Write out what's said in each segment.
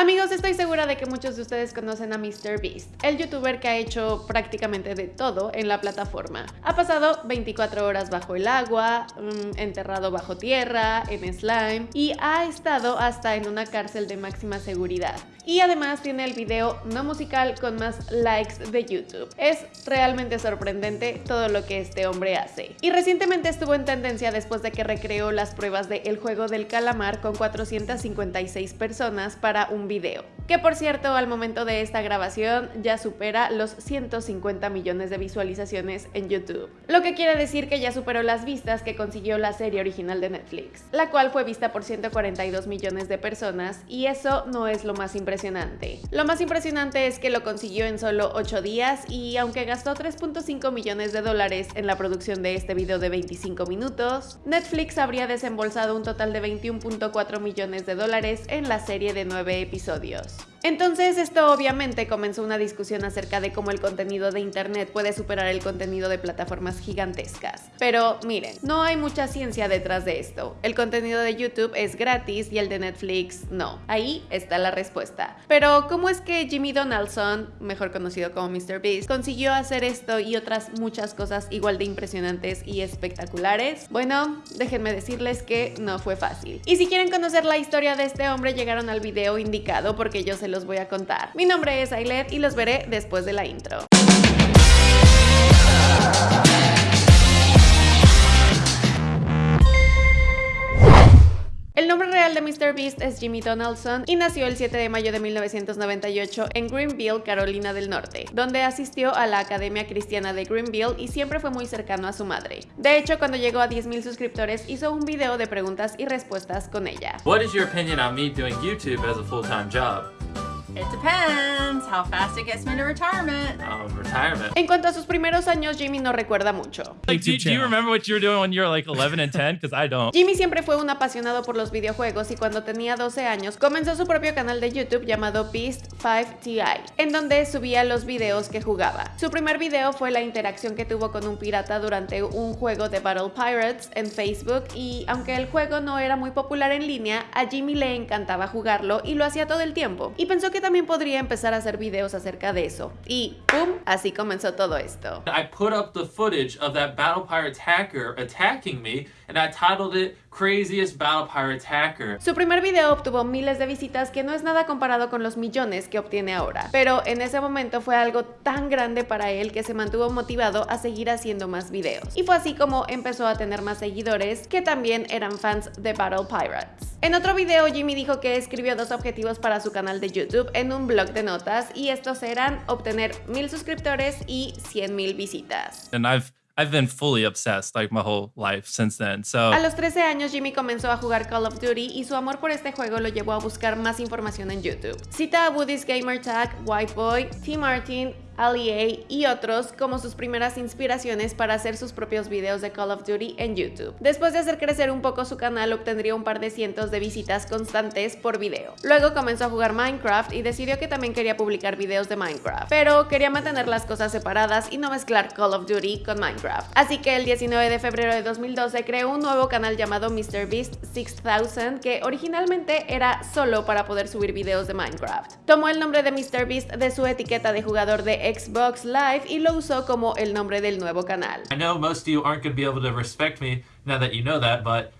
Amigos, estoy segura de que muchos de ustedes conocen a MrBeast, el youtuber que ha hecho prácticamente de todo en la plataforma. Ha pasado 24 horas bajo el agua, mm, enterrado bajo tierra, en slime y ha estado hasta en una cárcel de máxima seguridad. Y además tiene el video no musical con más likes de YouTube. Es realmente sorprendente todo lo que este hombre hace. Y recientemente estuvo en tendencia después de que recreó las pruebas de El Juego del Calamar con 456 personas para un video. Que por cierto, al momento de esta grabación ya supera los 150 millones de visualizaciones en YouTube. Lo que quiere decir que ya superó las vistas que consiguió la serie original de Netflix, la cual fue vista por 142 millones de personas y eso no es lo más impresionante. Lo más impresionante es que lo consiguió en solo 8 días y aunque gastó 3.5 millones de dólares en la producción de este video de 25 minutos, Netflix habría desembolsado un total de 21.4 millones de dólares en la serie de 9 episodios. Entonces esto obviamente comenzó una discusión acerca de cómo el contenido de internet puede superar el contenido de plataformas gigantescas. Pero miren, no hay mucha ciencia detrás de esto. El contenido de YouTube es gratis y el de Netflix no. Ahí está la respuesta. Pero ¿cómo es que Jimmy Donaldson, mejor conocido como MrBeast, consiguió hacer esto y otras muchas cosas igual de impresionantes y espectaculares? Bueno, déjenme decirles que no fue fácil. Y si quieren conocer la historia de este hombre llegaron al video indicado porque yo se los voy a contar. Mi nombre es Ailet y los veré después de la intro. El nombre real de MrBeast es Jimmy Donaldson y nació el 7 de mayo de 1998 en Greenville, Carolina del Norte, donde asistió a la Academia Cristiana de Greenville y siempre fue muy cercano a su madre. De hecho, cuando llegó a 10.000 suscriptores, hizo un video de preguntas y respuestas con ella. What is your opinion on me doing YouTube as a full-time job? It depends how fast it gets me to retirement. Um, retirement. En cuanto a sus primeros años, Jimmy no recuerda mucho. Like, do, do you remember what you were doing when you were like 11 and 10? Because I don't. Jimmy siempre fue un apasionado por los videojuegos y cuando tenía 12 años comenzó su propio canal de YouTube llamado Beast 5 TI, en donde subía los videos que jugaba. Su primer video fue la interacción que tuvo con un pirata durante un juego de Battle Pirates en Facebook y aunque el juego no era muy popular en línea, a Jimmy le encantaba jugarlo y lo hacía todo el tiempo. Y pensó que también podría empezar a hacer videos acerca de eso. Y ¡pum! Así comenzó todo esto. I put up the footage of that Battle Pirates hacker attacking me and I titled it Craziest Battle Pirates Hacker. Su primer video obtuvo miles de visitas que no es nada comparado con los millones que obtiene ahora, pero en ese momento fue algo tan grande para él que se mantuvo motivado a seguir haciendo más videos. Y fue así como empezó a tener más seguidores que también eran fans de Battle Pirates. En otro video Jimmy dijo que escribió dos objetivos para su canal de YouTube en un blog de notas y estos eran obtener mil suscriptores y 100 mil visitas. And I've I've been fully obsessed like my whole life since then. So A los 13 años Jimmy comenzó a jugar Call of Duty y su amor por este juego lo llevó a buscar más información en YouTube. Cita a Woody's Gamer Tag, White Boy, T. Martin, Ali y otros como sus primeras inspiraciones para hacer sus propios videos de Call of Duty en YouTube. Después de hacer crecer un poco su canal, obtendría un par de cientos de visitas constantes por video. Luego comenzó a jugar Minecraft y decidió que también quería publicar videos de Minecraft, pero quería mantener las cosas separadas y no mezclar Call of Duty con Minecraft. Así que el 19 de febrero de 2012 creó un nuevo canal llamado MrBeast 6000 que originalmente era solo para poder subir videos de Minecraft. Tomó el nombre de MrBeast de su etiqueta de jugador de Xbox Live y lo usó como el nombre del nuevo canal. I know most of you aren't going to be able to respect me now that you know that, but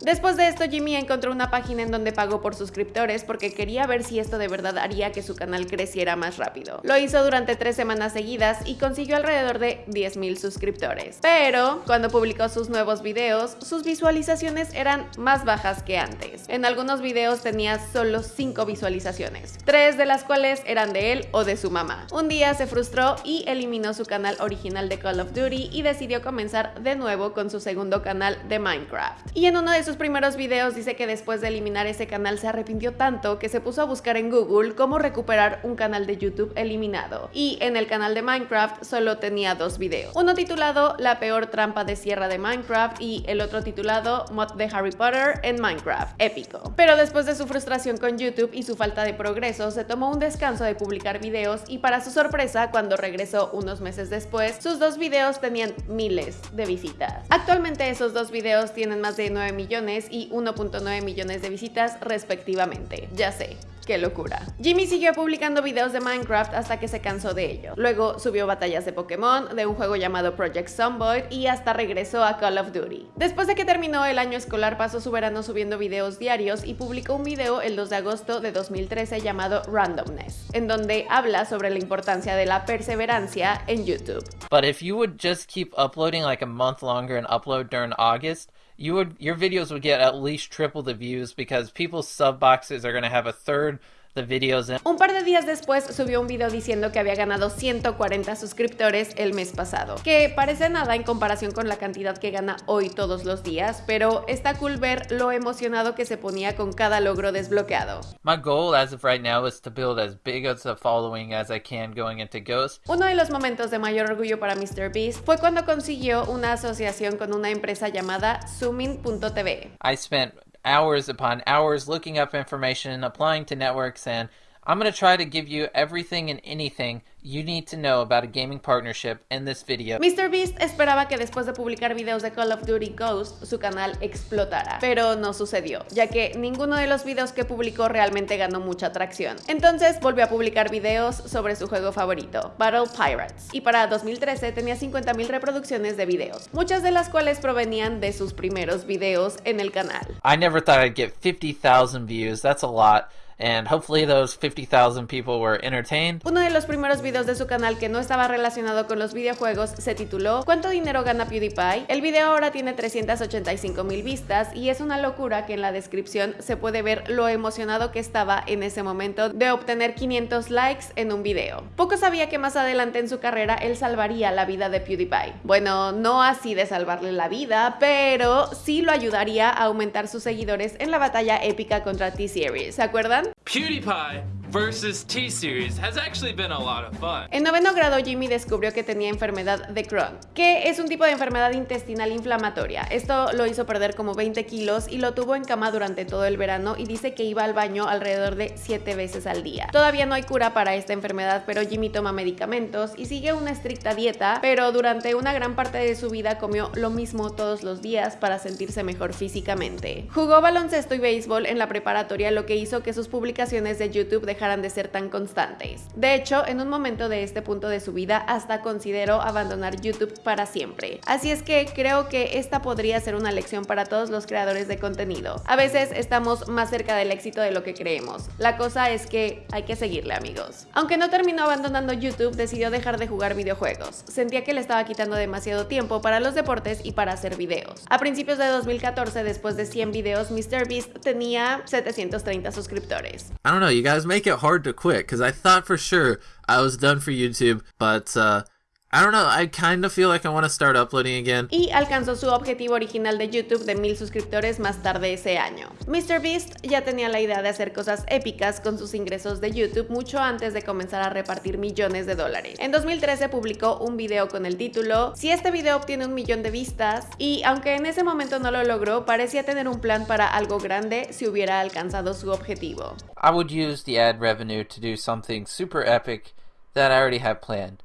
Después de esto, Jimmy encontró una página en donde pagó por suscriptores porque quería ver si esto de verdad haría que su canal creciera más rápido. Lo hizo durante tres semanas seguidas y consiguió alrededor de 10.000 suscriptores. Pero cuando publicó sus nuevos videos, sus visualizaciones eran más bajas que antes. En algunos videos tenía solo 5 visualizaciones, tres de las cuales eran de él o de su mamá. Un día se frustró y eliminó su canal original de Call of Duty y decidió comenzar de nuevo con su segundo canal de Minecraft. Y en uno de sus primeros videos dice que después de eliminar ese canal se arrepintió tanto que se puso a buscar en Google cómo recuperar un canal de YouTube eliminado. Y en el canal de Minecraft solo tenía dos videos. Uno titulado La peor trampa de sierra de Minecraft y el otro titulado Mod de Harry Potter en Minecraft. Épico. Pero después de su frustración con YouTube y su falta de progreso, se tomó un descanso de publicar videos y para su sorpresa, cuando regresó unos meses después, sus dos videos tenían miles de visitas. Actualmente esos dos videos tienen más de 9 millones y 1.9 millones de visitas respectivamente. Ya sé, qué locura. Jimmy siguió publicando videos de Minecraft hasta que se cansó de ello. Luego subió batallas de Pokémon, de un juego llamado Project Zomboid y hasta regresó a Call of Duty. Después de que terminó el año escolar pasó su verano subiendo videos diarios y publicó un video el 2 de agosto de 2013 llamado Randomness, en donde habla sobre la importancia de la perseverancia en YouTube. But if you would just keep uploading like a month longer and upload during August, you would your videos would get at least triple the views because people's sub boxes are going to have a third the videos. Un par de días después subió un video diciendo que había ganado 140 suscriptores el mes pasado, que parece nada en comparación con la cantidad que gana hoy todos los días, pero está cool ver lo emocionado que se ponía con cada logro desbloqueado. My goal as of right now is to build as big as a following as I can going into Ghost. Uno de los momentos de mayor orgullo para MrBeast fue cuando consiguió una asociación con una empresa llamada Zoomin.tv. I spent hours upon hours looking up information, applying to networks, and I'm going to try to give you everything and anything you need to know about a gaming partnership in this video. MrBeast esperaba que después de publicar videos de Call of Duty Ghost, su canal explotara, pero no sucedió, ya que ninguno de los videos que publicó realmente ganó mucha atracción. Entonces volvió a publicar videos sobre su juego favorito, Battle Pirates, y para 2013 tenía 50.000 reproducciones de videos, muchas de las cuales provenían de sus primeros videos en el canal. I never thought I'd get 50,000 views. That's a lot. And hopefully those 50,000 people were entertained. Uno de los primeros videos de su canal que no estaba relacionado con los videojuegos se tituló ¿Cuánto dinero gana PewDiePie? El video ahora tiene 385 mil vistas y es una locura que en la descripción se puede ver lo emocionado que estaba en ese momento de obtener 500 likes en un video. Poco sabía que más adelante en su carrera él salvaría la vida de PewDiePie. Bueno, no así de salvarle la vida, pero sí lo ayudaría a aumentar sus seguidores en la batalla épica contra T-Series. ¿Se acuerdan? PewDiePie versus T-Series has actually been a lot of fun. En noveno grado, Jimmy descubrió que tenía enfermedad de Crohn, que es un tipo de enfermedad intestinal inflamatoria. Esto lo hizo perder como 20 kilos y lo tuvo en cama durante todo el verano y dice que iba al baño alrededor de 7 veces al día. Todavía no hay cura para esta enfermedad, pero Jimmy toma medicamentos y sigue una estricta dieta, pero durante una gran parte de su vida comió lo mismo todos los días para sentirse mejor físicamente. Jugó baloncesto y béisbol en la preparatoria, lo que hizo que sus publicaciones de YouTube dejaran de ser tan constantes. De hecho, en un momento de este punto de su vida, hasta consideró abandonar YouTube para siempre. Así es que creo que esta podría ser una lección para todos los creadores de contenido. A veces estamos más cerca del éxito de lo que creemos. La cosa es que hay que seguirle, amigos. Aunque no terminó abandonando YouTube, decidió dejar de jugar videojuegos. Sentía que le estaba quitando demasiado tiempo para los deportes y para hacer videos. A principios de 2014, después de 100 videos, MrBeast tenía 730 suscriptores. I don't know, you guys make it hard to quit because I thought for sure I was done for YouTube, but uh, I don't know, I kind of feel like I want to start uploading again. y alcanzó su objetivo original de YouTube de mil suscriptores más tarde ese año. MrBeast ya tenía la idea de hacer cosas épicas con sus ingresos de YouTube mucho antes de comenzar a repartir millones de dólares. En 2013 publicó un video con el título Si este video obtiene un millón de vistas y aunque en ese momento no lo logró, parecía tener un plan para algo grande si hubiera alcanzado su objetivo. I would use the ad revenue to do something super epic that I already have planned.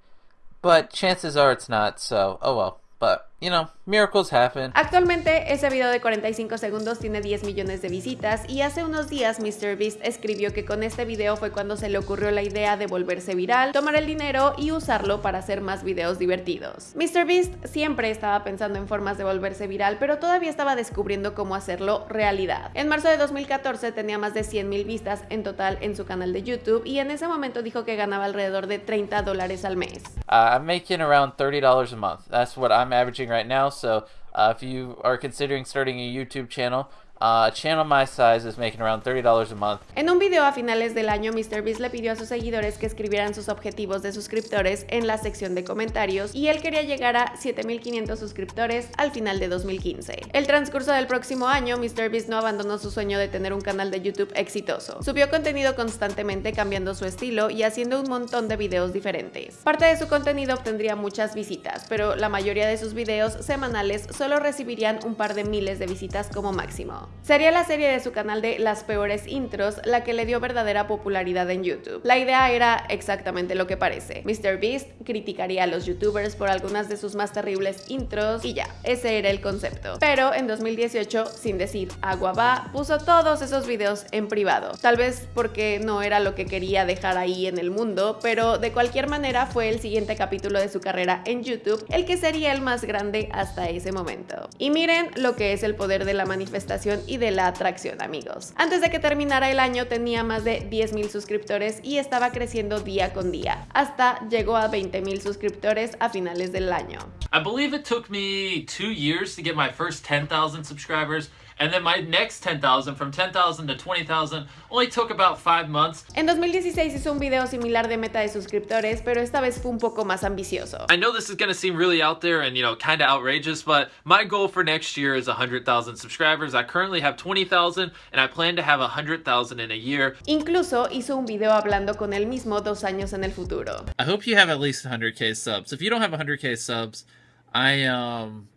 But chances are it's not, so oh well. But, you know, miracles happen. Actualmente ese video de 45 segundos tiene 10 millones de visitas y hace unos días MrBeast escribió que con este video fue cuando se le ocurrió la idea de volverse viral, tomar el dinero y usarlo para hacer más videos divertidos. MrBeast siempre estaba pensando en formas de volverse viral, pero todavía estaba descubriendo cómo hacerlo realidad. En marzo de 2014 tenía más de 100 mil vistas en total en su canal de YouTube y en ese momento dijo que ganaba alrededor de 30 dólares al mes. Uh, I'm making around $30 a month. That's what I'm averaging right now. So uh, if you are considering starting a YouTube channel, uh, a channel my size is making around $30 a month. En un video a finales del año, MrBeast le pidió a sus seguidores que escribieran sus objetivos de suscriptores en la sección de comentarios y él quería llegar a 7500 suscriptores al final de 2015. El transcurso del próximo año, MrBeast no abandonó su sueño de tener un canal de YouTube exitoso. Subió contenido constantemente cambiando su estilo y haciendo un montón de videos diferentes. Parte de su contenido obtendría muchas visitas, pero la mayoría de sus videos semanales solo recibirían un par de miles de visitas como máximo. Sería la serie de su canal de Las peores intros la que le dio verdadera popularidad en YouTube. La idea era exactamente lo que parece. MrBeast criticaría a los youtubers por algunas de sus más terribles intros y ya, ese era el concepto. Pero en 2018, sin decir agua va, puso todos esos videos en privado. Tal vez porque no era lo que quería dejar ahí en el mundo, pero de cualquier manera fue el siguiente capítulo de su carrera en YouTube el que sería el más grande hasta ese momento. Y miren lo que es el poder de la manifestación y de la atracción, amigos. Antes de que terminara el año tenía más de 10.000 suscriptores y estaba creciendo día con día, hasta llegó a 20.000 suscriptores a finales del año. I believe it took me two years to get my first 10,000 subscribers. And then my next 10,000, from 10,000 to 20,000, only took about five months. En 2016 hizo un video similar de meta de suscriptores, pero esta vez fue un poco más ambicioso. I know this is going to seem really out there and, you know, kind of outrageous, but my goal for next year is 100,000 subscribers. I currently have 20,000 and I plan to have 100,000 in a year. Incluso hizo un video hablando con él mismo dos años en el futuro. I hope you have at least 100k subs. If you don't have 100k subs, I um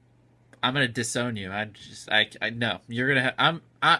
I'm gonna disown you. I just I I no. You're gonna have I'm I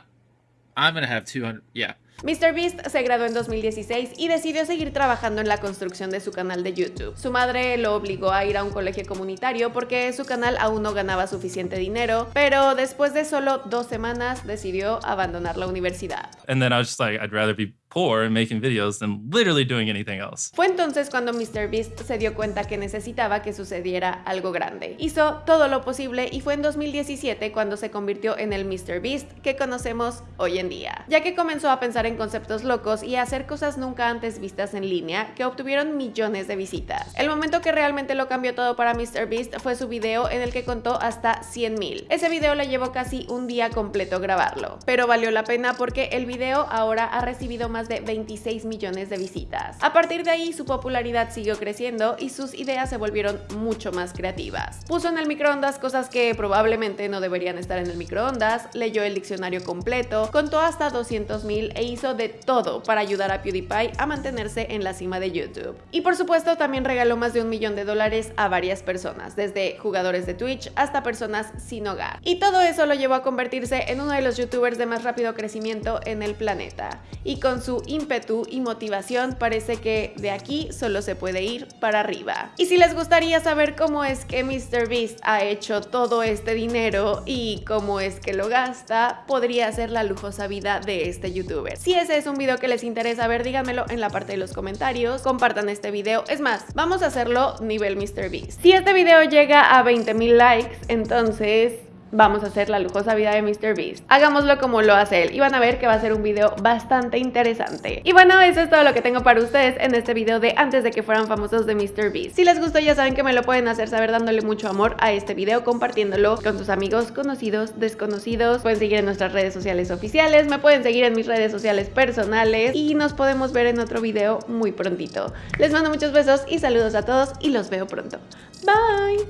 I'm gonna have 200. Yeah. MrBeast se graduó en 2016 y decidió seguir trabajando en la construcción de su canal de YouTube. Su madre lo obligó a ir a un colegio comunitario porque su canal aún no ganaba suficiente dinero, pero después de solo dos semanas decidió abandonar la universidad. And then I was just like, I'd rather be poor and making videos than literally doing anything else. Fue entonces cuando MrBeast se dio cuenta que necesitaba que sucediera algo grande. Hizo todo lo posible y fue en 2017 cuando se convirtió en el MrBeast que conocemos hoy en día, ya que comenzó a pensar en conceptos locos y a hacer cosas nunca antes vistas en línea que obtuvieron millones de visitas. El momento que realmente lo cambió todo para MrBeast fue su video en el que contó hasta 100.000. Ese video le llevó casi un día completo grabarlo, pero valió la pena porque el video ahora ha recibido más de 26 millones de visitas. A partir de ahí su popularidad siguió creciendo y sus ideas se volvieron mucho más creativas. Puso en el microondas cosas que probablemente no deberían estar en el microondas, leyó el diccionario completo, contó hasta 200.000 e hizo de todo para ayudar a PewDiePie a mantenerse en la cima de YouTube. Y por supuesto también regaló más de un millón de dólares a varias personas, desde jugadores de Twitch hasta personas sin hogar. Y todo eso lo llevó a convertirse en uno de los youtubers de más rápido crecimiento en el planeta. Y con su ímpetu y motivación parece que de aquí solo se puede ir para arriba. Y si les gustaría saber cómo es que MrBeast ha hecho todo este dinero y cómo es que lo gasta, podría ser la lujosa vida de este youtuber. Si ese es un video que les interesa ver, díganmelo en la parte de los comentarios, compartan este video. Es más, vamos a hacerlo nivel MrBeast. Si este video llega a 20.000 likes, entonces vamos a hacer la lujosa vida de MrBeast. Hagámoslo como lo hace él y van a ver que va a ser un video bastante interesante. Y bueno, eso es todo lo que tengo para ustedes en este video de antes de que fueran famosos de MrBeast. Si les gustó ya saben que me lo pueden hacer saber dándole mucho amor a este video, compartiéndolo con sus amigos, conocidos, desconocidos. Pueden seguir en nuestras redes sociales oficiales, me pueden seguir en mis redes sociales personales y nos podemos ver en otro video muy prontito. Les mando muchos besos y saludos a todos y los veo pronto. Bye!